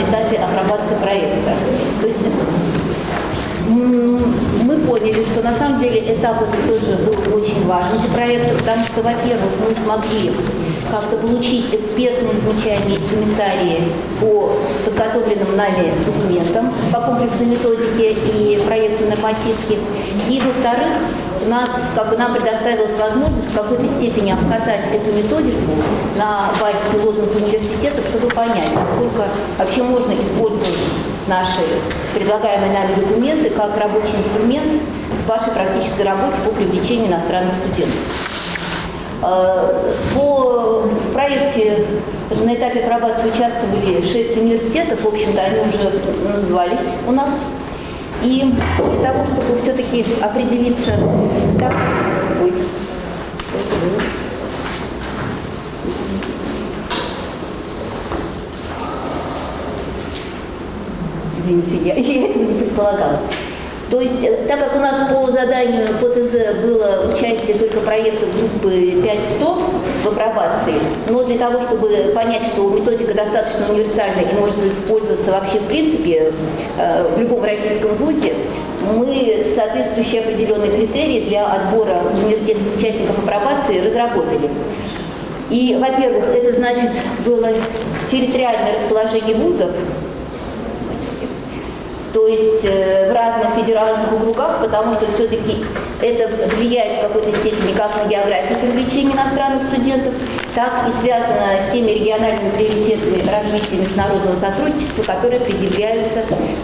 этапе апробации проекта. То есть мы поняли, что на самом деле этап это тоже был очень важен для проекта, потому что, во-первых, мы смогли как-то получить экспертные замечания и комментарии по подготовленным нами документам по комплексной методике и проекту нормативки. И, во-вторых, нас, как бы нам предоставилась возможность в какой-то степени обкатать эту методику на базе пилотных университетов, чтобы понять, насколько вообще можно использовать наши предлагаемые нами документы как рабочий инструмент в вашей практической работе по привлечению иностранных студентов. Э, по, в проекте на этапе апробации участвовали шесть университетов, в общем-то они уже назывались у нас. И для того, чтобы все-таки определиться, как... Ой, Извините, я, я этого не предполагала. То есть, э, так как у нас по заданию по ТЗ было участие только проекта группы 5.100 в апробации, но для того, чтобы понять, что методика достаточно универсальная и может использоваться вообще в принципе э, в любом российском вузе, мы соответствующие определенные критерии для отбора университетных участников апробации разработали. И, во-первых, это значит было территориальное расположение вузов, то есть э, в разных федеральных округах, потому что все-таки это влияет в какой-то степени как на географию привлечения иностранных студентов, так и связано с теми региональными приоритетами развития международного сотрудничества, которые предъявляются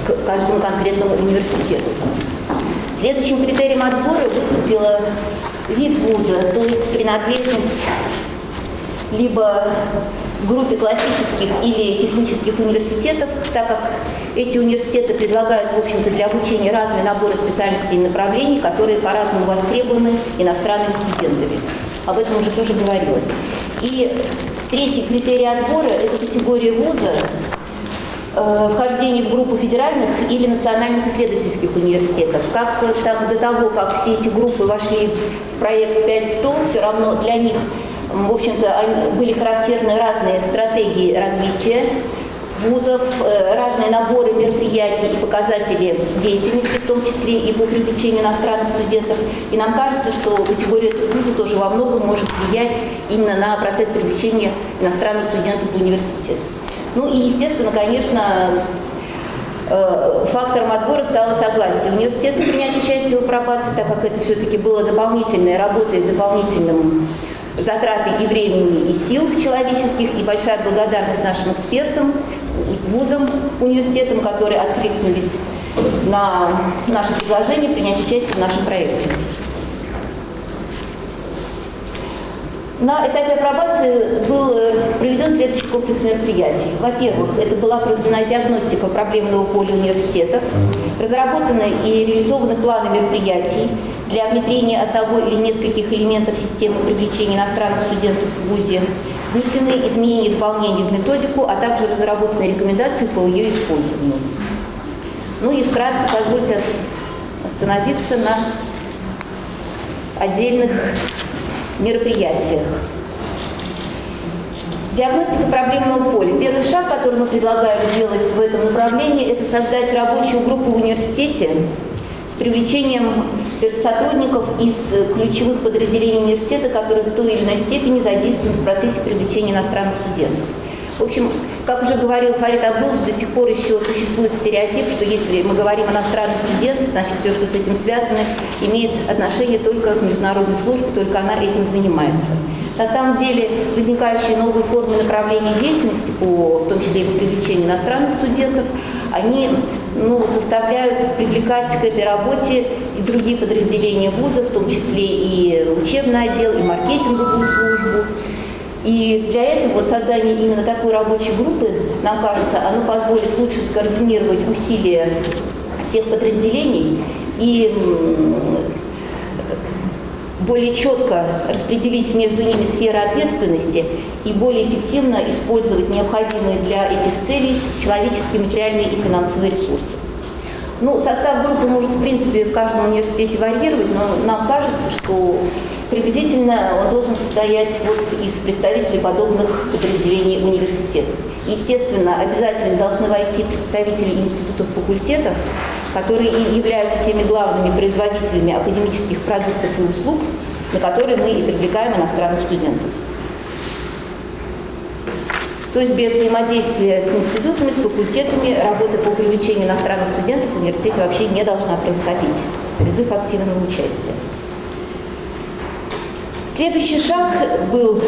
к каждому конкретному университету. Следующим критерием отбора выступила вид вуза, то есть принадлежность либо группе классических или технических университетов, так как эти университеты предлагают, в общем-то, для обучения разные наборы специальностей и направлений, которые по-разному востребованы иностранными студентами. Об этом уже тоже говорилось. И третий критерий отбора – это категория вуза, э, вхождение в группу федеральных или национальных исследовательских университетов. Как там, до того, как все эти группы вошли в проект 5.100, все равно для них в общем-то, были характерны разные стратегии развития вузов, э, разные наборы мероприятий и показатели деятельности, в том числе и по привлечению иностранных студентов. И нам кажется, что категория вуза тоже во многом может влиять именно на процесс привлечения иностранных студентов в университет. Ну и, естественно, конечно, э, фактором отбора стало согласие университета принять участие в апробации, так как это все-таки было дополнительной работой, дополнительным затраты и времени, и сил человеческих, и большая благодарность нашим экспертам, вузам, университетам, которые откликнулись на наше предложение принять участие в нашем проекте. На этапе апробации был э, проведен следующий комплекс мероприятий. Во-первых, это была проведена диагностика проблемного поля университетов, разработаны и реализованы планы мероприятий, для внедрения одного или нескольких элементов системы привлечения иностранных студентов в ВУЗе внесены изменения и дополнения в методику, а также разработаны рекомендации по ее использованию. Ну и вкратце позвольте остановиться на отдельных мероприятиях. Диагностика проблемного поля. Первый шаг, который мы предлагаем сделать в этом направлении, это создать рабочую группу в университете с привлечением сотрудников из ключевых подразделений университета, которые в той или иной степени задействованы в процессе привлечения иностранных студентов. В общем, как уже говорил Фарид Абдулович, до сих пор еще существует стереотип, что если мы говорим о иностранных студентах, значит все, что с этим связано, имеет отношение только к международной службе, только она этим занимается. На самом деле возникающие новые формы направления деятельности, по, в том числе и по привлечению иностранных студентов, они ну, заставляют привлекать к этой работе и другие подразделения вуза, в том числе и учебный отдел, и маркетинговую службу. И для этого вот создание именно такой рабочей группы, нам кажется, оно позволит лучше скоординировать усилия всех подразделений и более четко распределить между ними сферы ответственности и более эффективно использовать необходимые для этих целей человеческие, материальные и финансовые ресурсы. Ну, состав группы может, в принципе, в каждом университете варьировать, но нам кажется, что приблизительно он должен состоять вот из представителей подобных подразделений университетов. Естественно, обязательно должны войти представители институтов факультетов, которые и являются теми главными производителями академических продуктов и услуг, на которые мы и привлекаем иностранных студентов. То есть без взаимодействия с институтами, с факультетами, работа по привлечению иностранных студентов в университете вообще не должна происходить, без их активного участия. Следующий шаг был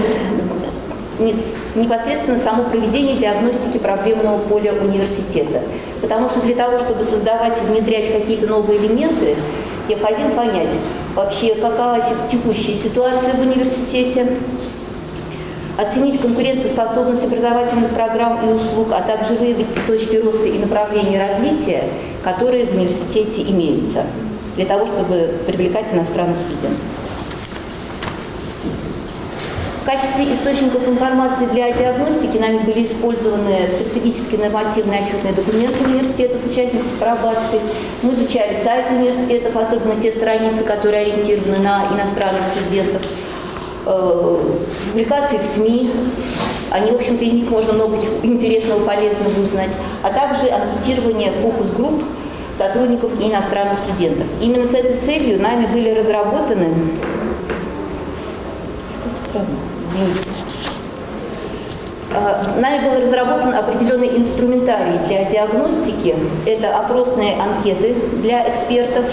непосредственно само проведение диагностики проблемного поля университета. Потому что для того, чтобы создавать и внедрять какие-то новые элементы, необходимо понять вообще, какова текущая ситуация в университете, оценить конкурентоспособность образовательных программ и услуг, а также выявить точки роста и направления развития, которые в университете имеются, для того, чтобы привлекать иностранных студентов. В качестве источников информации для диагностики нами были использованы стратегические нормативные отчетные документы университетов, участников пробации. Мы изучали сайты университетов, особенно те страницы, которые ориентированы на иностранных студентов. Э, публикации в СМИ, они, в общем-то, из них можно много интересного, полезного узнать, а также анкетирование фокус-групп сотрудников и иностранных студентов. Именно с этой целью нами были разработаны а, Нами был разработан определенный инструментарий для диагностики. Это опросные анкеты для экспертов,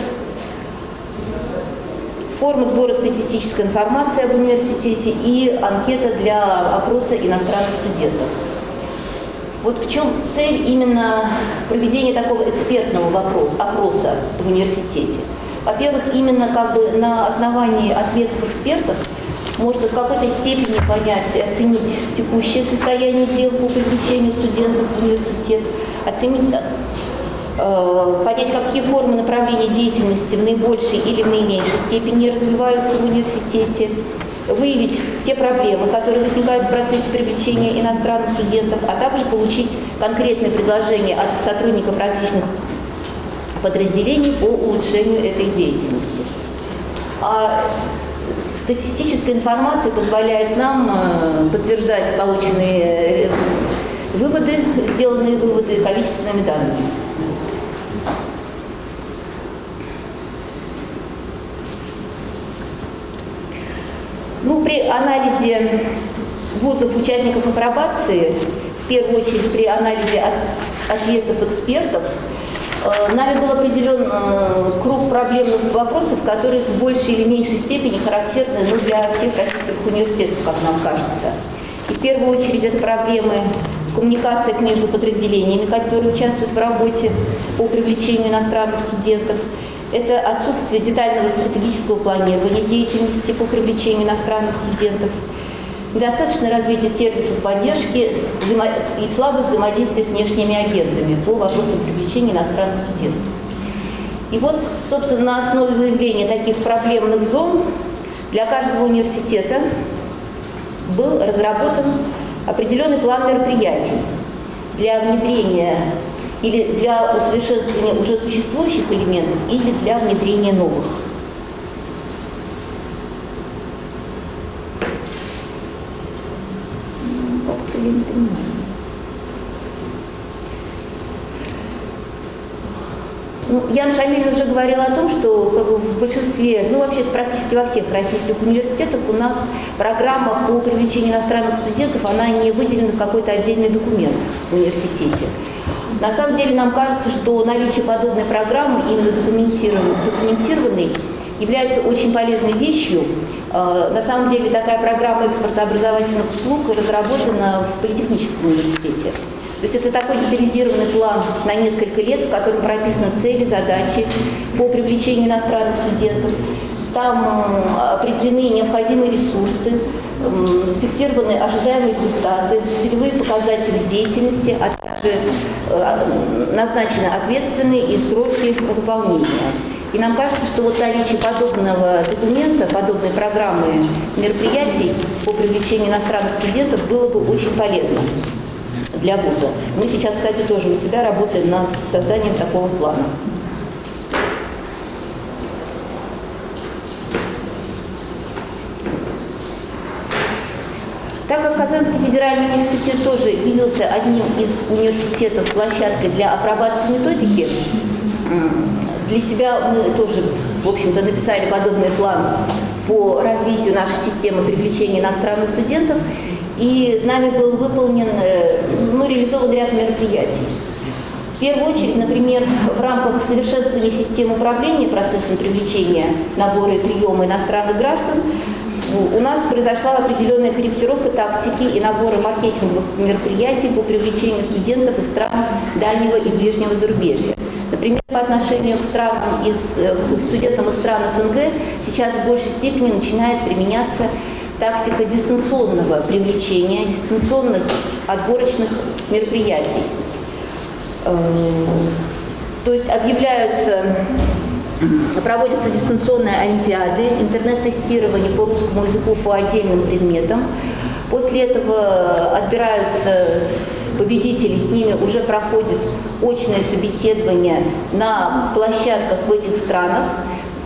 форма сбора статистической информации об университете и анкета для опроса иностранных студентов. Вот в чем цель именно проведения такого экспертного вопроса, опроса в университете? Во-первых, именно как бы на основании ответов экспертов можно в какой-то степени понять оценить текущее состояние дел по привлечению студентов в университет, оценить, э, понять, какие формы направления деятельности в наибольшей или в наименьшей степени развиваются в университете, выявить те проблемы, которые возникают в процессе привлечения иностранных студентов, а также получить конкретные предложения от сотрудников различных подразделений по улучшению этой деятельности. А Статистическая информация позволяет нам э, подтверждать полученные э, выводы, сделанные выводы количественными данными. Ну, при анализе вузов участников апробации, в первую очередь при анализе ответов экспертов, нами был определен э, круг проблемных вопросов, которые в большей или меньшей степени характерны ну, для всех российских университетов, как нам кажется. И в первую очередь это проблемы в коммуникациях между подразделениями, которые участвуют в работе по привлечению иностранных студентов. Это отсутствие детального стратегического планирования деятельности по привлечению иностранных студентов – недостаточное развитие сервисов поддержки и слабое взаимодействие с внешними агентами по вопросам привлечения иностранных студентов. И вот, собственно, на основе выявления таких проблемных зон для каждого университета был разработан определенный план мероприятий для внедрения или для усовершенствования уже существующих элементов, или для внедрения новых. я не понимаю. Ну, Ян Шамиль уже говорил о том, что в большинстве, ну вообще практически во всех российских университетах у нас программа по привлечению иностранных студентов, она не выделена в какой-то отдельный документ в университете. На самом деле нам кажется, что наличие подобной программы, именно документированной, документированной является очень полезной вещью. Э, на самом деле такая программа экспорта образовательных услуг разработана в Политехническом университете. То есть это такой детализированный план на несколько лет, в котором прописаны цели, задачи по привлечению иностранных студентов. Там э, определены необходимые ресурсы, зафиксированы ожидаемые результаты, целевые показатели деятельности, а также э, назначены ответственные и сроки выполнения. И нам кажется, что вот наличие подобного документа, подобной программы мероприятий по привлечению иностранных студентов было бы очень полезно для вуза. Мы сейчас, кстати, тоже у себя работаем над созданием такого плана. Так как Казанский федеральный университет тоже явился одним из университетов площадкой для апробации методики, для себя мы тоже, в общем-то, написали подобный план по развитию нашей системы привлечения иностранных студентов, и нами был выполнен, э, ну, реализован ряд мероприятий. В первую очередь, например, в рамках совершенствования системы управления процессом привлечения набора и приема иностранных граждан у нас произошла определенная корректировка тактики и набора маркетинговых мероприятий по привлечению студентов из стран дальнего и ближнего зарубежья. Например, по отношению к странам из, э, студентам из стран СНГ сейчас в большей степени начинает применяться тактика дистанционного привлечения, дистанционных отборочных мероприятий. Э, то есть объявляются Проводятся дистанционные олимпиады, интернет-тестирование по русскому языку по отдельным предметам. После этого отбираются победители, с ними уже проходит очное собеседование на площадках в этих странах,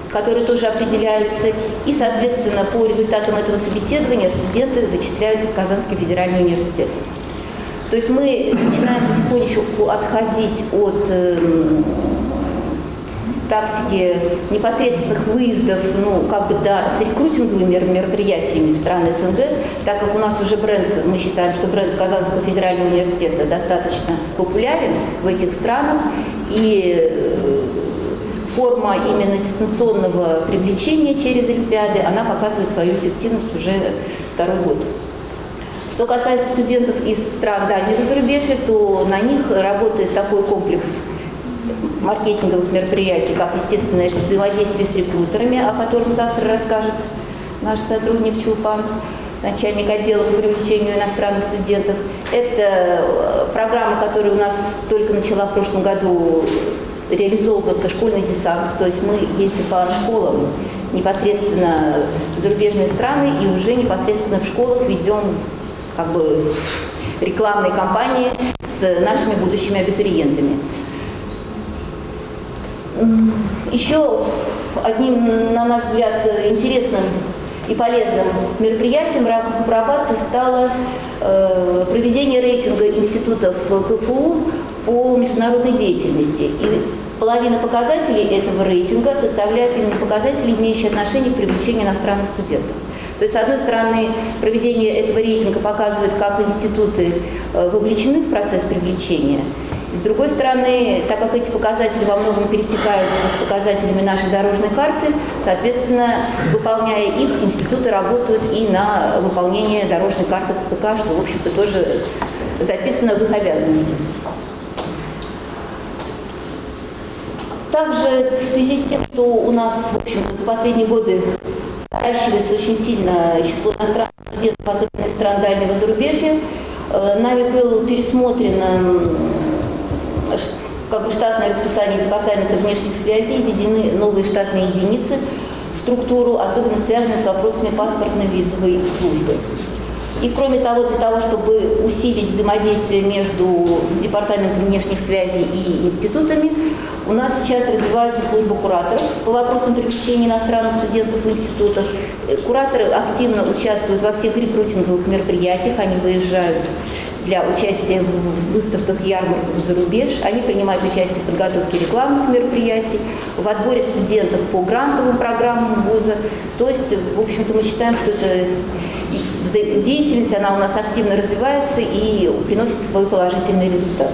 которые тоже определяются. И, соответственно, по результатам этого собеседования студенты зачисляются в Казанский федеральный университет. То есть мы начинаем потихонечку отходить от эм, тактики непосредственных выездов, ну, как бы, да, с рекрутинговыми мероприятиями стран СНГ, так как у нас уже бренд, мы считаем, что бренд Казанского федерального университета достаточно популярен в этих странах, и э, форма именно дистанционного привлечения через Олимпиады, она показывает свою эффективность уже второй год. Что касается студентов из стран дальнего зарубежья, то на них работает такой комплекс маркетинговых мероприятий, как, естественно, взаимодействие с рекрутерами, о котором завтра расскажет наш сотрудник Чулпан, начальник отдела по привлечению иностранных студентов. Это э, программа, которая у нас только начала в прошлом году реализовываться, школьный десант. То есть мы ездим по школам непосредственно в зарубежные страны и уже непосредственно в школах ведем как бы рекламные кампании с нашими будущими абитуриентами. Еще одним, на наш взгляд, интересным и полезным мероприятием в рамках пробации стало э, проведение рейтинга институтов КФУ по международной деятельности. И половина показателей этого рейтинга составляют именно показатели, имеющие отношение к привлечению иностранных студентов. То есть, с одной стороны, проведение этого рейтинга показывает, как институты э, вовлечены в процесс привлечения, с другой стороны, так как эти показатели во многом пересекаются с показателями нашей дорожной карты, соответственно, выполняя их, институты работают и на выполнение дорожной карты ПК, что, в общем-то, тоже записано в их обязанности. Также в связи с тем, что у нас, в общем-то, за последние годы наращивается очень сильно число иностранных студентов, особенно из стран дальнего зарубежья, э, нами был пересмотрен как бы штатное расписание Департамента внешних связей, введены новые штатные единицы в структуру, особенно связанные с вопросами паспортной визовой службы. И кроме того, для того, чтобы усилить взаимодействие между Департаментом внешних связей и институтами, у нас сейчас развивается служба кураторов по вопросам привлечения иностранных студентов в институтах. Кураторы активно участвуют во всех рекрутинговых мероприятиях, они выезжают для участия в выставках, ярмарках за рубеж. Они принимают участие в подготовке рекламных мероприятий, в отборе студентов по грантовым программам вуза. То есть, в общем-то, мы считаем, что эта деятельность, она у нас активно развивается и приносит свой положительный результат.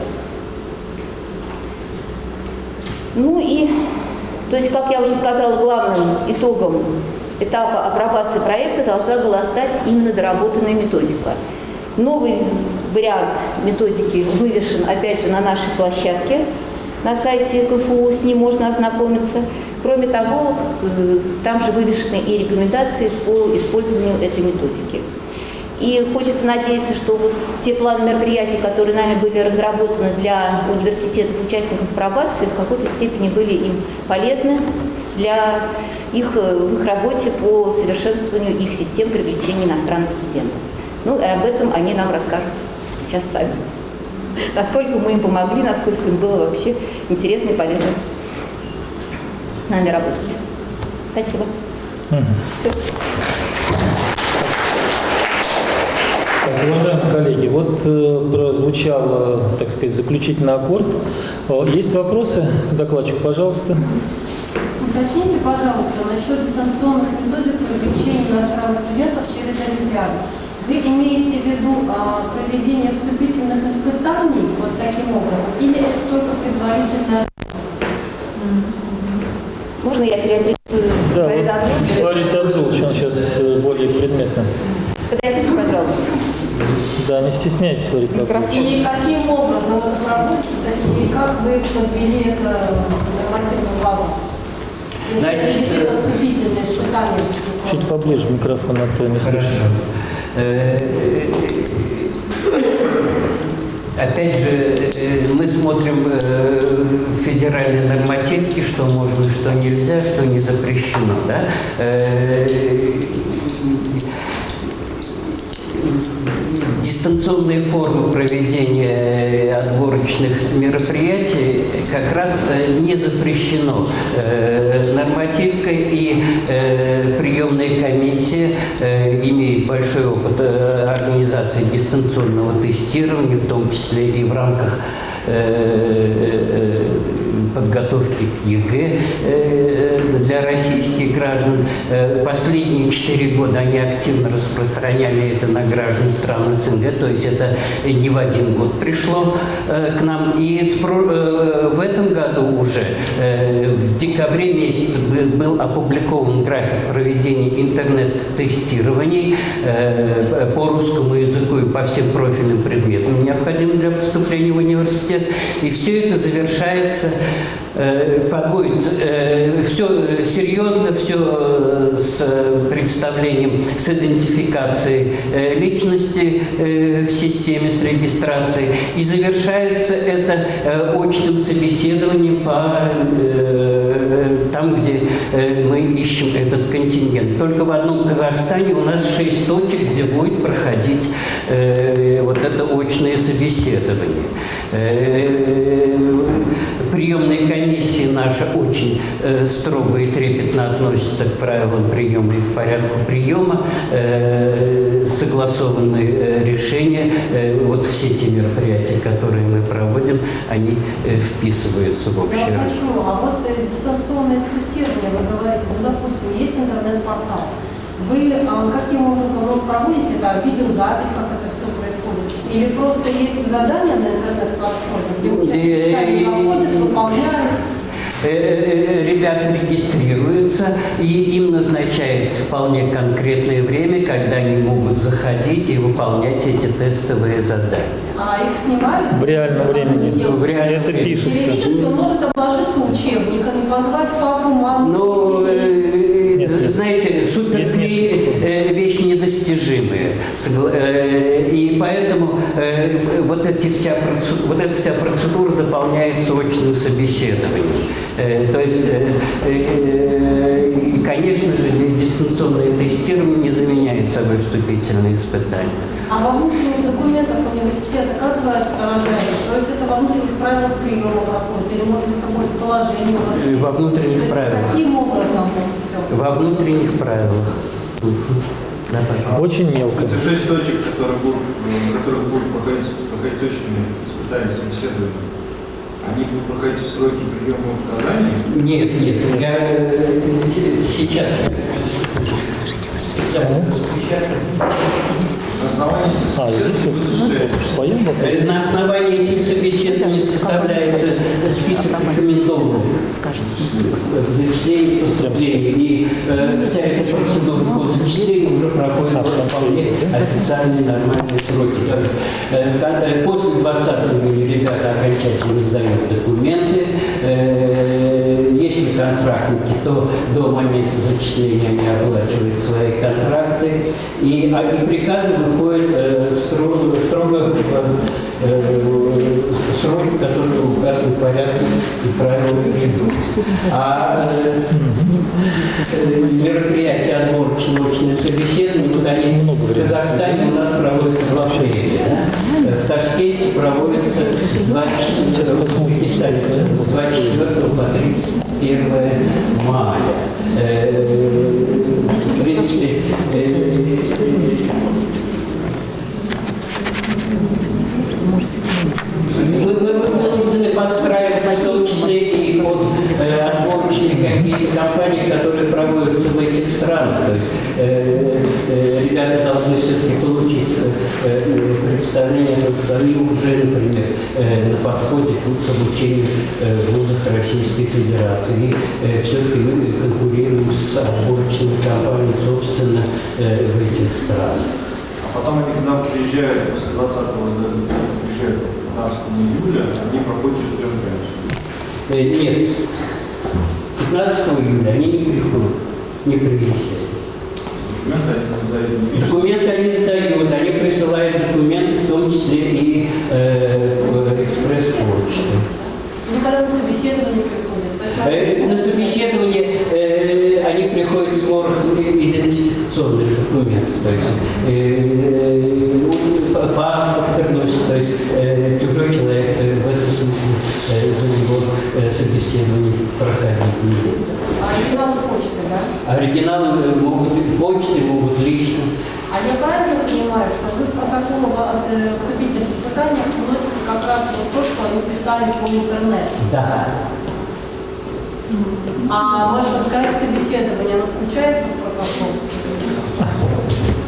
Ну и, то есть, как я уже сказала, главным итогом этапа апробации проекта должна была стать именно доработанная методика. Новый вариант методики вывешен, опять же, на нашей площадке на сайте КФУ, с ним можно ознакомиться. Кроме того, э, там же вывешены и рекомендации по использованию этой методики. И хочется надеяться, что вот те планы мероприятий, которые нами были разработаны для университетов, участников пробации, в какой-то степени были им полезны для их, э, в их работе по совершенствованию их систем привлечения иностранных студентов. Ну и об этом они нам расскажут сейчас сами. Насколько мы им помогли, насколько им было вообще интересно и полезно с нами работать. Спасибо. Уважаемые коллеги, вот э, прозвучал, э, так сказать, заключительный аккорд. Э, Есть вопросы? Докладчик, пожалуйста. Уточните, пожалуйста, насчет дистанционных методик привлечения иностранных студентов через Олимпиаду. Вы имеете в виду а, проведение вступительных испытаний вот таким образом, или это только предварительное Можно я переадресую Да, Абдуловича? вот Фарид Абдулович, он сейчас э, более предметно. Подойдите, пожалуйста. Да, не стесняйтесь, Фарид Абдулович. И каким образом это разработается, и как вы подвели это нормативную базу? Если Значит, вступительные испытания Чуть поближе микрофон, а то не слышу. Э, Опять же, э, мы смотрим э, федеральные нормативки, что можно, что нельзя, что не запрещено. Да? Э, Дистанционные формы проведения отборочных мероприятий как раз э, не запрещено. Э, нормативкой, и э, приемная комиссия э, имеет большой опыт э, организации дистанционного тестирования, в том числе и в рамках э, подготовки к ЕГЭ э, для российских граждан. Э, Последние четыре года они активно распространяли это на граждан стран СНГ, то есть это не в один год пришло э, к нам. И э, в этом году уже, э, в декабре месяце бы- был опубликован график проведения интернет-тестирований э, по русскому языку и по всем профильным предметам, необходимым для поступления в университет. И все это завершается э, подводится все серьезно, все с представлением, с идентификацией э, личности э, в системе, с регистрацией. И завершается это э, очным собеседованием по э, там, где э, мы ищем этот контингент. Только в одном Казахстане у нас шесть точек, где будет проходить э, вот это очное собеседование. Э, комиссия наша очень э, строго и трепетно относится к правилам приема и к порядку приема. Э, согласованные э, решения, э, вот все те мероприятия, которые мы проводим, они э, вписываются в общее. Я прошу, а вот э, дистанционное тестирование, вы говорите, ну, допустим, есть интернет-портал. Вы а, каким образом ну, проводите это, видеозапись, как это все происходит? Или просто есть задания на интернет-платформе, где участники сами находят, выполняют? Э, э, Ребята регистрируются, и им назначается вполне конкретное время, когда они могут заходить и выполнять эти тестовые задания. А их снимают? В реальном времени. делают? В реальном Это времени. пишется. Теоретически он может обложиться учебниками, позвать папу, маму, Ну, э, знаете, суперклей э, вещь недостижимая. Э, вот, эти вся вот эта вся процедура дополняется очным собеседованием. Э, То есть, э, э, и, конечно же, дистанционное тестирование не заменяет собой вступительные испытания. А во внутренних документах университета как вы отражаете? То есть это во внутренних правилах приема проходит? Или может быть какое-то положение у вас? Во внутренних есть правилах. Каким образом это все? Во внутренних правилах. Да. Очень мелко. Это шесть точек, которые будут, э, на которых будут проходить, проходить очные испытания, собеседования. Они будут проходить сроки приема в Казани. Нет, нет, я э, сейчас специально распечатаю. На основании этих А, собеседований здесь ну? Э, На основании этих собеседований составляется список рекомендованных в зачислении поступлений. И э, вся эта процедура по зачислению уже проходит А, в вполне официальные нормальные сроки. Э, когда- э, После 20 июня ребята окончательно сдают документы. Э, Если контрактники, то до момента зачисления они оплачивают свои контракты. И, а, и приказы выходят э, строго, строго э, которые указаны в порядке и правилах игры. А э, э, мероприятие отборочное очное собеседование, они Много в. Казахстане у нас проводятся в апреле. да? В Ташкенте проводится с 24 в Узбекистане, с 24 по 31 мая. Э, В принципе, э, кампании, которые проводятся странах. То есть э, э, ребята должны все-таки получить э, э, представление о том, что они уже, например, э, на подходе к обучению э, в вузах Российской Федерации. И э, все-таки мы конкурируем с отборочными компаниями, собственно, э, в этих странах. А потом они, когда приезжают, после 20-го сдают, приезжают 15 июля, они проходят через Э, Нет, 15 июля они не приходят, не приезжают. Документы они сдают они сдают, они присылают документы, в том числе и э, в экспресс-почту. Ну, когда на собеседование приходят. Э, На собеседование э, они приходят с ворохом идентификационных документов, то есть э, э, паспорт приносит, то есть э, чужой человек э, в этом смысле э, за него э, собеседование проходить не будет. А оригинал почты, да? Оригиналы э, могут в почте, могут лично. А я правильно понимаю, что вы в протокол от э, вступительных испытаний вносите как раз вот то, что они писали по интернету? Да. А ваше скайп-собеседование, оно включается в протокол?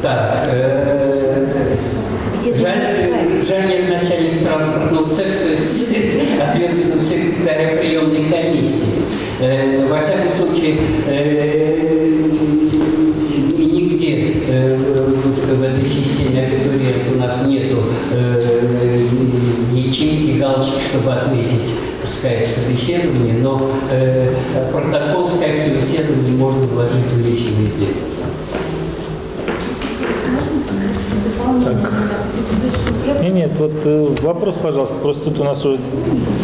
Так, э, жаль, жаль нет начальник транспортного цеха, то есть ответственного секретаря приемной комиссии. Э, Во всяком случае, э, и нигде э, в в этой системе абитуриентов у нас нету э, ячейки, галочки, чтобы отметить скайп-собеседование, но э, протокол скайп-собеседования можно вложить в личное дело. Так. Нет, нет, вот э, вопрос, пожалуйста. Просто тут у нас уже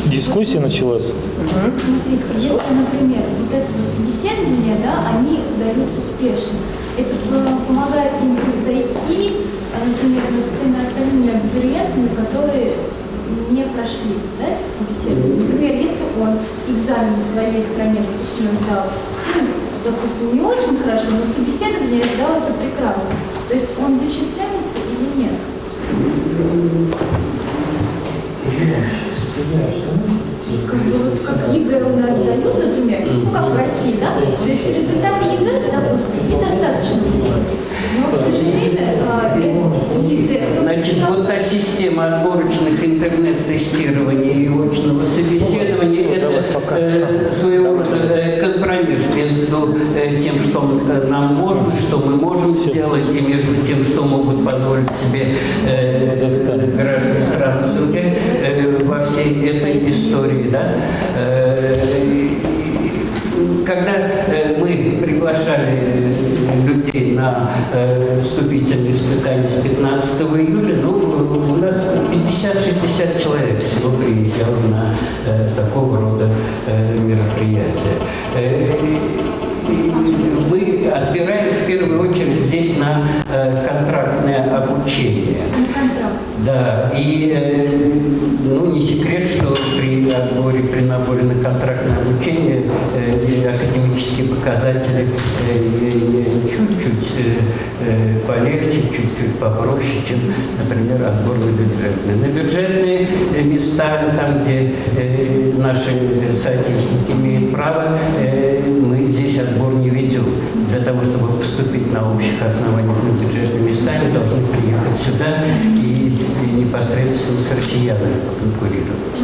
дискуссия началась. Смотрите, если, например, вот это вот собеседование, да, они сдают успешно, это э, помогает им зайти, э, например, над всеми остальными абитуриентами, которые не прошли да, собеседование. Например, если он экзамен в своей стране допустим, сдал, ну, допустим, не очень хорошо, но собеседование сдал это прекрасно. То есть он нет? Как, ЕГЭ у нас дают, например, ну как в России, да? То есть результаты ЕГЭ, допустим, недостаточно высокие. Но в то же время а, Значит, вот та система отборочных интернет-тестирования и очного собеседования – это э, своего рода э, компромисс между э, тем, что нам можно, что мы можем сделать, и между тем, что могут позволить себе э, граждане стран СНГ э, во всей этой Да? Э, когда э, мы приглашали э, людей на вступительные испытания с 15 июля, ну, у нас 50-60 человек всего приезжало на такого рода мероприятия. Мы отбираем в первую очередь здесь на контрактное обучение. Да, и при наборе на контрактное обучение э, академические показатели э, чуть-чуть э, полегче, чуть-чуть попроще, чем, например, отбор на бюджетные. На бюджетные места, там, где наши соотечественники имеют право, мы здесь отбор не ведем. Для того, чтобы поступить на общих основаниях на бюджетные места, они должны приехать сюда и непосредственно с россиянами конкурировать.